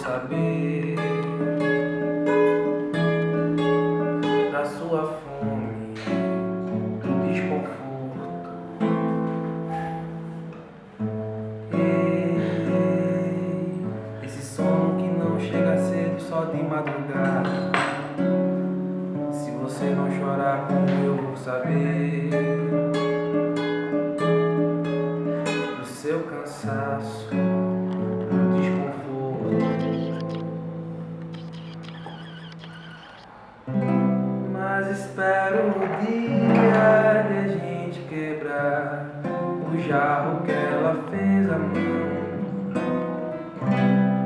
saber da sua fome, do desconforto? Ei, esse sono que não chega cedo só de madrugada. Se você não chorar, como eu vou saber do seu cansaço, espero o dia de a gente quebrar o jarro que ela fez a mão.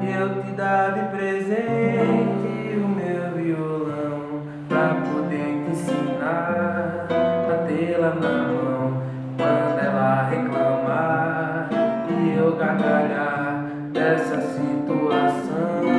Eu te dar de presente o meu violão pra poder te ensinar a tê-la na mão. Quando ela reclamar e eu gargalhar dessa situação